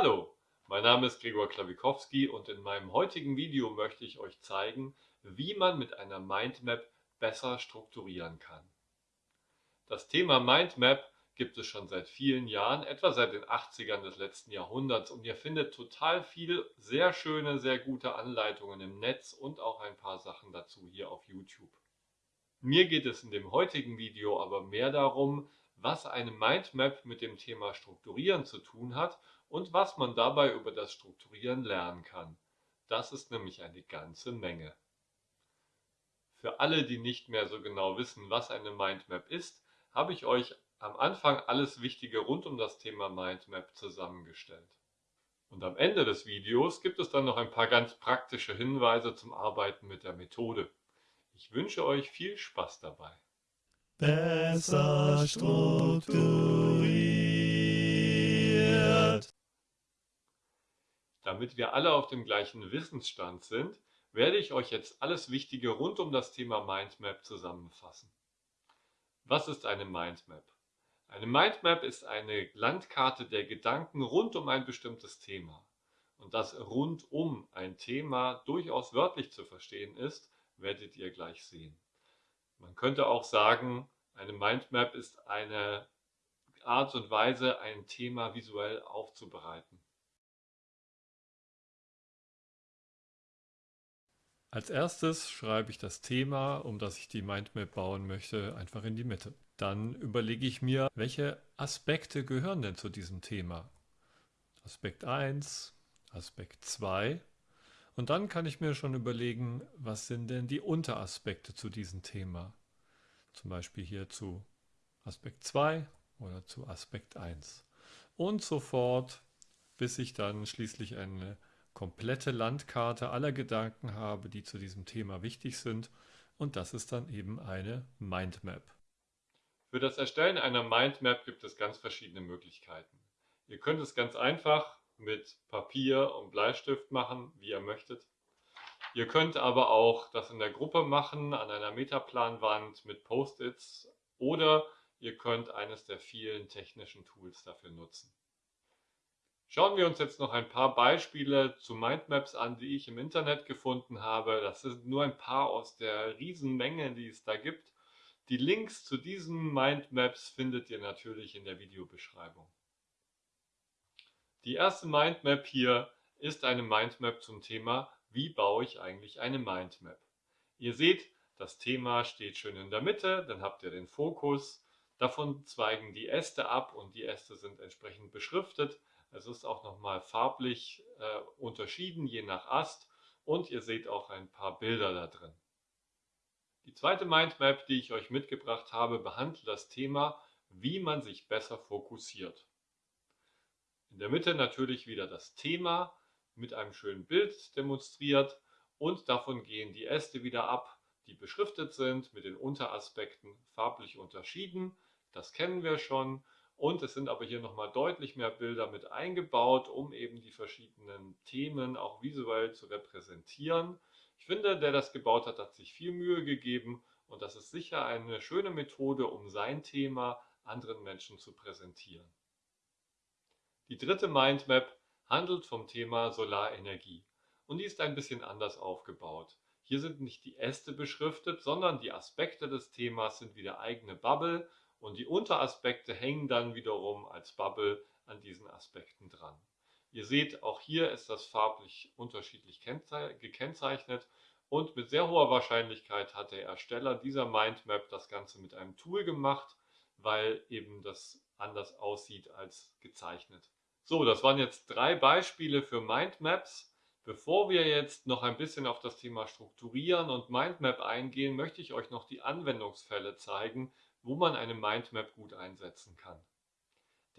Hallo, mein Name ist Gregor Klawikowski und in meinem heutigen Video möchte ich euch zeigen, wie man mit einer Mindmap besser strukturieren kann. Das Thema Mindmap gibt es schon seit vielen Jahren, etwa seit den 80ern des letzten Jahrhunderts und ihr findet total viel sehr schöne, sehr gute Anleitungen im Netz und auch ein paar Sachen dazu hier auf YouTube. Mir geht es in dem heutigen Video aber mehr darum, was eine Mindmap mit dem Thema Strukturieren zu tun hat und was man dabei über das Strukturieren lernen kann. Das ist nämlich eine ganze Menge. Für alle, die nicht mehr so genau wissen, was eine Mindmap ist, habe ich euch am Anfang alles Wichtige rund um das Thema Mindmap zusammengestellt. Und am Ende des Videos gibt es dann noch ein paar ganz praktische Hinweise zum Arbeiten mit der Methode. Ich wünsche euch viel Spaß dabei. Besser strukturiert. Damit wir alle auf dem gleichen Wissensstand sind, werde ich euch jetzt alles Wichtige rund um das Thema Mindmap zusammenfassen. Was ist eine Mindmap? Eine Mindmap ist eine Landkarte der Gedanken rund um ein bestimmtes Thema. Und dass rund um ein Thema durchaus wörtlich zu verstehen ist, werdet ihr gleich sehen. Man könnte auch sagen, eine Mindmap ist eine Art und Weise, ein Thema visuell aufzubereiten. Als erstes schreibe ich das Thema, um das ich die Mindmap bauen möchte, einfach in die Mitte. Dann überlege ich mir, welche Aspekte gehören denn zu diesem Thema. Aspekt 1, Aspekt 2 und dann kann ich mir schon überlegen, was sind denn die Unteraspekte zu diesem Thema. Zum Beispiel hier zu Aspekt 2 oder zu Aspekt 1. Und so fort, bis ich dann schließlich eine komplette Landkarte aller Gedanken habe, die zu diesem Thema wichtig sind. Und das ist dann eben eine Mindmap. Für das Erstellen einer Mindmap gibt es ganz verschiedene Möglichkeiten. Ihr könnt es ganz einfach mit Papier und Bleistift machen, wie ihr möchtet. Ihr könnt aber auch das in der Gruppe machen, an einer Metaplanwand mit Post-its oder ihr könnt eines der vielen technischen Tools dafür nutzen. Schauen wir uns jetzt noch ein paar Beispiele zu Mindmaps an, die ich im Internet gefunden habe. Das sind nur ein paar aus der Riesenmenge, die es da gibt. Die Links zu diesen Mindmaps findet ihr natürlich in der Videobeschreibung. Die erste Mindmap hier ist eine Mindmap zum Thema, wie baue ich eigentlich eine Mindmap. Ihr seht, das Thema steht schön in der Mitte, dann habt ihr den Fokus, davon zweigen die Äste ab und die Äste sind entsprechend beschriftet. Es ist auch nochmal farblich äh, unterschieden, je nach Ast und ihr seht auch ein paar Bilder da drin. Die zweite Mindmap, die ich euch mitgebracht habe, behandelt das Thema, wie man sich besser fokussiert. In der Mitte natürlich wieder das Thema mit einem schönen Bild demonstriert und davon gehen die Äste wieder ab, die beschriftet sind, mit den Unteraspekten farblich unterschieden. Das kennen wir schon. Und es sind aber hier nochmal deutlich mehr Bilder mit eingebaut, um eben die verschiedenen Themen auch visuell zu repräsentieren. Ich finde, der das gebaut hat, hat sich viel Mühe gegeben und das ist sicher eine schöne Methode, um sein Thema anderen Menschen zu präsentieren. Die dritte Mindmap handelt vom Thema Solarenergie und die ist ein bisschen anders aufgebaut. Hier sind nicht die Äste beschriftet, sondern die Aspekte des Themas sind wieder eigene Bubble und die Unteraspekte hängen dann wiederum als Bubble an diesen Aspekten dran. Ihr seht, auch hier ist das farblich unterschiedlich gekennzeichnet und mit sehr hoher Wahrscheinlichkeit hat der Ersteller dieser Mindmap das Ganze mit einem Tool gemacht, weil eben das anders aussieht als gezeichnet. So, das waren jetzt drei Beispiele für Mindmaps. Bevor wir jetzt noch ein bisschen auf das Thema Strukturieren und Mindmap eingehen, möchte ich euch noch die Anwendungsfälle zeigen, wo man eine Mindmap gut einsetzen kann.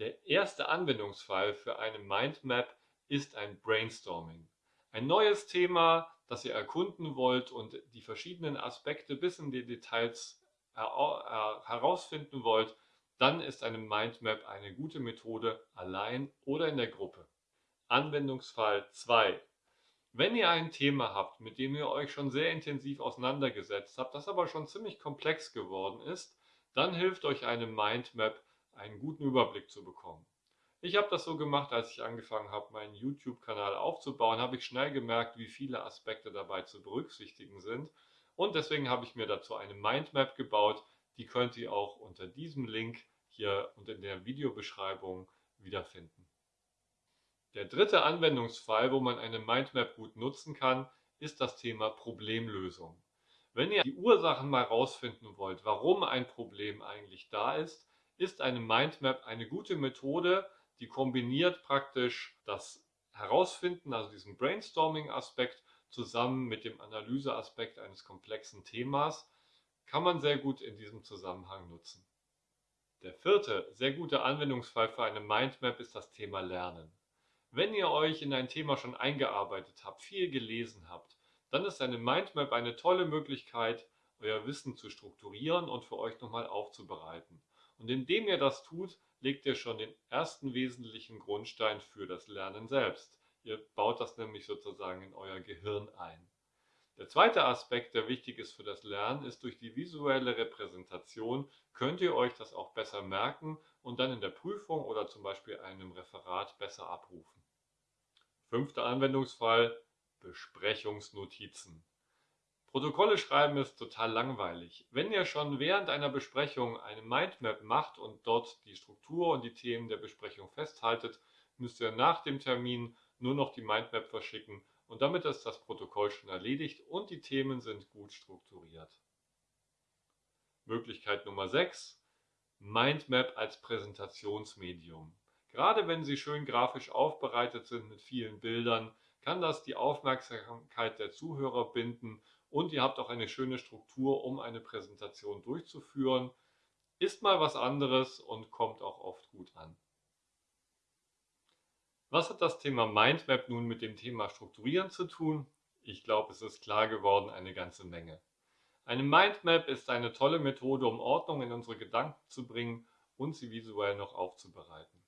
Der erste Anwendungsfall für eine Mindmap ist ein Brainstorming. Ein neues Thema, das ihr erkunden wollt und die verschiedenen Aspekte bis in die Details herausfinden wollt, dann ist eine Mindmap eine gute Methode allein oder in der Gruppe. Anwendungsfall 2. Wenn ihr ein Thema habt, mit dem ihr euch schon sehr intensiv auseinandergesetzt habt, das aber schon ziemlich komplex geworden ist, dann hilft euch eine Mindmap, einen guten Überblick zu bekommen. Ich habe das so gemacht, als ich angefangen habe, meinen YouTube-Kanal aufzubauen, habe ich schnell gemerkt, wie viele Aspekte dabei zu berücksichtigen sind. Und deswegen habe ich mir dazu eine Mindmap gebaut. Die könnt ihr auch unter diesem Link hier und in der Videobeschreibung wiederfinden. Der dritte Anwendungsfall, wo man eine Mindmap gut nutzen kann, ist das Thema Problemlösung. Wenn ihr die Ursachen mal rausfinden wollt, warum ein Problem eigentlich da ist, ist eine Mindmap eine gute Methode, die kombiniert praktisch das Herausfinden, also diesen Brainstorming-Aspekt, zusammen mit dem Analyseaspekt eines komplexen Themas, kann man sehr gut in diesem Zusammenhang nutzen. Der vierte sehr gute Anwendungsfall für eine Mindmap ist das Thema Lernen. Wenn ihr euch in ein Thema schon eingearbeitet habt, viel gelesen habt, dann ist eine Mindmap eine tolle Möglichkeit, euer Wissen zu strukturieren und für euch nochmal aufzubereiten. Und indem ihr das tut, legt ihr schon den ersten wesentlichen Grundstein für das Lernen selbst. Ihr baut das nämlich sozusagen in euer Gehirn ein. Der zweite Aspekt, der wichtig ist für das Lernen, ist durch die visuelle Repräsentation könnt ihr euch das auch besser merken und dann in der Prüfung oder zum Beispiel einem Referat besser abrufen. Fünfter Anwendungsfall, Besprechungsnotizen. Protokolle schreiben ist total langweilig. Wenn ihr schon während einer Besprechung eine Mindmap macht und dort die Struktur und die Themen der Besprechung festhaltet, müsst ihr nach dem Termin nur noch die Mindmap verschicken und damit ist das Protokoll schon erledigt und die Themen sind gut strukturiert. Möglichkeit Nummer 6. Mindmap als Präsentationsmedium. Gerade wenn sie schön grafisch aufbereitet sind mit vielen Bildern, kann das die Aufmerksamkeit der Zuhörer binden und ihr habt auch eine schöne Struktur, um eine Präsentation durchzuführen. Ist mal was anderes und kommt auch oft gut an. Was hat das Thema Mindmap nun mit dem Thema Strukturieren zu tun? Ich glaube, es ist klar geworden, eine ganze Menge. Eine Mindmap ist eine tolle Methode, um Ordnung in unsere Gedanken zu bringen und sie visuell noch aufzubereiten.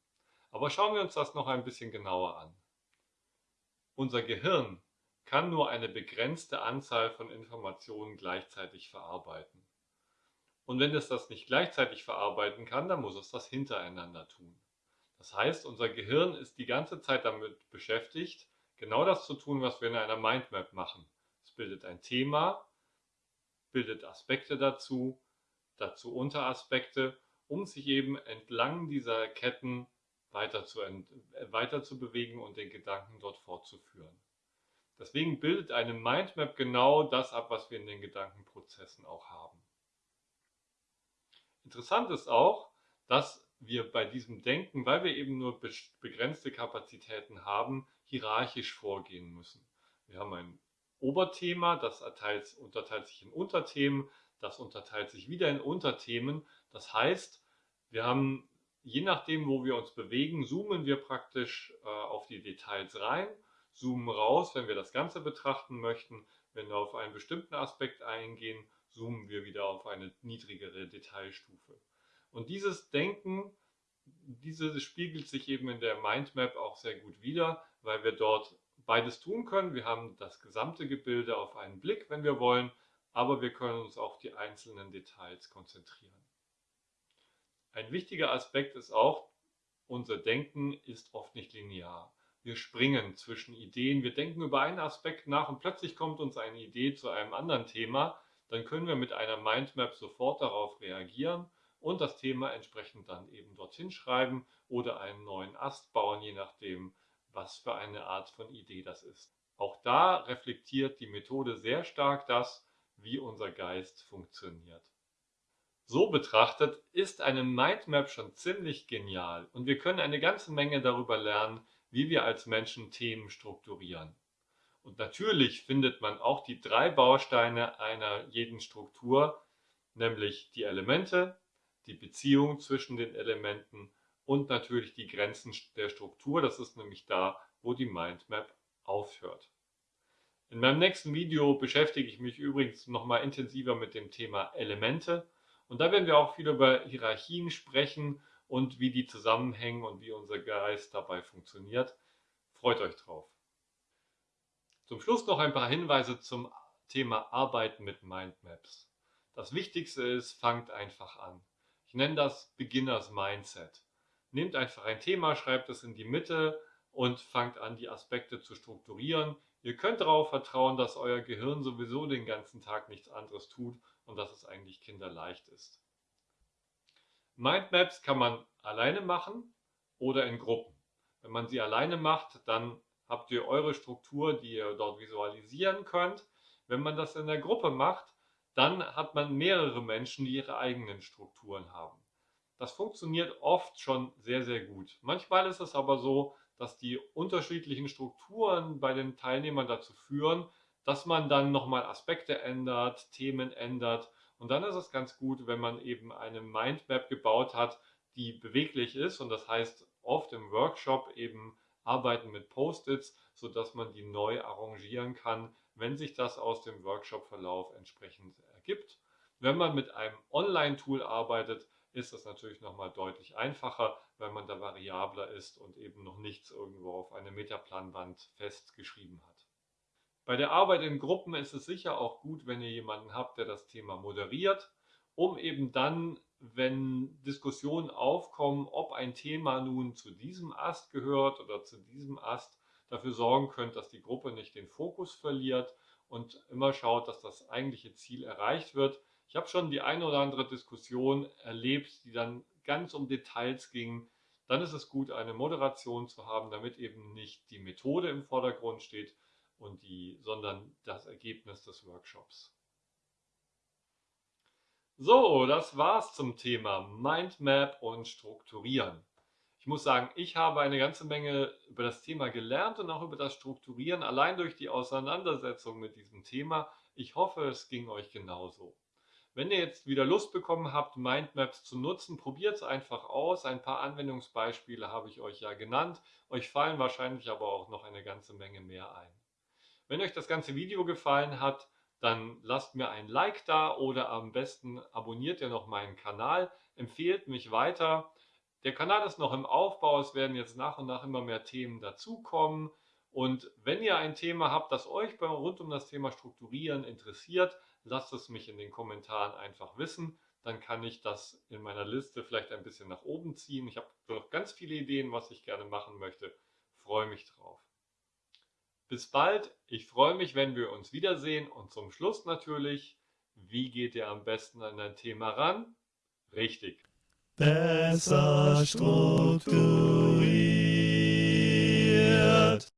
Aber schauen wir uns das noch ein bisschen genauer an. Unser Gehirn kann nur eine begrenzte Anzahl von Informationen gleichzeitig verarbeiten. Und wenn es das nicht gleichzeitig verarbeiten kann, dann muss es das hintereinander tun. Das heißt, unser Gehirn ist die ganze Zeit damit beschäftigt, genau das zu tun, was wir in einer Mindmap machen. Es bildet ein Thema, bildet Aspekte dazu, dazu Unteraspekte, um sich eben entlang dieser Ketten weiter zu, weiter zu bewegen und den Gedanken dort fortzuführen. Deswegen bildet eine Mindmap genau das ab, was wir in den Gedankenprozessen auch haben. Interessant ist auch, dass wir bei diesem Denken, weil wir eben nur begrenzte Kapazitäten haben, hierarchisch vorgehen müssen. Wir haben ein Oberthema, das erteilt, unterteilt sich in Unterthemen, das unterteilt sich wieder in Unterthemen. Das heißt, wir haben, je nachdem, wo wir uns bewegen, zoomen wir praktisch äh, auf die Details rein zoomen raus, wenn wir das Ganze betrachten möchten. Wenn wir auf einen bestimmten Aspekt eingehen, zoomen wir wieder auf eine niedrigere Detailstufe. Und dieses Denken, dieses spiegelt sich eben in der Mindmap auch sehr gut wider, weil wir dort beides tun können. Wir haben das gesamte Gebilde auf einen Blick, wenn wir wollen, aber wir können uns auf die einzelnen Details konzentrieren. Ein wichtiger Aspekt ist auch, unser Denken ist oft nicht linear wir springen zwischen Ideen, wir denken über einen Aspekt nach und plötzlich kommt uns eine Idee zu einem anderen Thema, dann können wir mit einer Mindmap sofort darauf reagieren und das Thema entsprechend dann eben dorthin schreiben oder einen neuen Ast bauen, je nachdem, was für eine Art von Idee das ist. Auch da reflektiert die Methode sehr stark das, wie unser Geist funktioniert. So betrachtet ist eine Mindmap schon ziemlich genial und wir können eine ganze Menge darüber lernen, wie wir als Menschen Themen strukturieren. Und natürlich findet man auch die drei Bausteine einer jeden Struktur, nämlich die Elemente, die Beziehung zwischen den Elementen und natürlich die Grenzen der Struktur. Das ist nämlich da, wo die Mindmap aufhört. In meinem nächsten Video beschäftige ich mich übrigens nochmal intensiver mit dem Thema Elemente und da werden wir auch viel über Hierarchien sprechen und wie die zusammenhängen und wie unser Geist dabei funktioniert. Freut euch drauf. Zum Schluss noch ein paar Hinweise zum Thema Arbeiten mit Mindmaps. Das Wichtigste ist, fangt einfach an. Ich nenne das Beginners Mindset. Nehmt einfach ein Thema, schreibt es in die Mitte und fangt an, die Aspekte zu strukturieren. Ihr könnt darauf vertrauen, dass euer Gehirn sowieso den ganzen Tag nichts anderes tut und dass es eigentlich kinderleicht ist. Mindmaps kann man alleine machen oder in Gruppen. Wenn man sie alleine macht, dann habt ihr eure Struktur, die ihr dort visualisieren könnt. Wenn man das in der Gruppe macht, dann hat man mehrere Menschen, die ihre eigenen Strukturen haben. Das funktioniert oft schon sehr, sehr gut. Manchmal ist es aber so, dass die unterschiedlichen Strukturen bei den Teilnehmern dazu führen, dass man dann nochmal Aspekte ändert, Themen ändert. Und dann ist es ganz gut, wenn man eben eine Mindmap gebaut hat, die beweglich ist. Und das heißt oft im Workshop eben arbeiten mit Post-its, sodass man die neu arrangieren kann, wenn sich das aus dem Workshop-Verlauf entsprechend ergibt. Wenn man mit einem Online-Tool arbeitet, ist das natürlich nochmal deutlich einfacher, weil man da variabler ist und eben noch nichts irgendwo auf eine Metaplanwand festgeschrieben hat. Bei der Arbeit in Gruppen ist es sicher auch gut, wenn ihr jemanden habt, der das Thema moderiert, um eben dann, wenn Diskussionen aufkommen, ob ein Thema nun zu diesem Ast gehört oder zu diesem Ast, dafür sorgen könnt, dass die Gruppe nicht den Fokus verliert und immer schaut, dass das eigentliche Ziel erreicht wird. Ich habe schon die eine oder andere Diskussion erlebt, die dann ganz um Details ging. Dann ist es gut, eine Moderation zu haben, damit eben nicht die Methode im Vordergrund steht, und die, sondern das Ergebnis des Workshops. So, das war's zum Thema Mindmap und Strukturieren. Ich muss sagen, ich habe eine ganze Menge über das Thema gelernt und auch über das Strukturieren, allein durch die Auseinandersetzung mit diesem Thema. Ich hoffe, es ging euch genauso. Wenn ihr jetzt wieder Lust bekommen habt, Mindmaps zu nutzen, probiert es einfach aus. Ein paar Anwendungsbeispiele habe ich euch ja genannt. Euch fallen wahrscheinlich aber auch noch eine ganze Menge mehr ein. Wenn euch das ganze Video gefallen hat, dann lasst mir ein Like da oder am besten abonniert ihr noch meinen Kanal, empfehlt mich weiter. Der Kanal ist noch im Aufbau, es werden jetzt nach und nach immer mehr Themen dazukommen. Und wenn ihr ein Thema habt, das euch rund um das Thema Strukturieren interessiert, lasst es mich in den Kommentaren einfach wissen. Dann kann ich das in meiner Liste vielleicht ein bisschen nach oben ziehen. Ich habe noch ganz viele Ideen, was ich gerne machen möchte. Freue mich drauf. Bis bald, ich freue mich, wenn wir uns wiedersehen und zum Schluss natürlich, wie geht ihr am besten an dein Thema ran? Richtig. Besser strukturiert.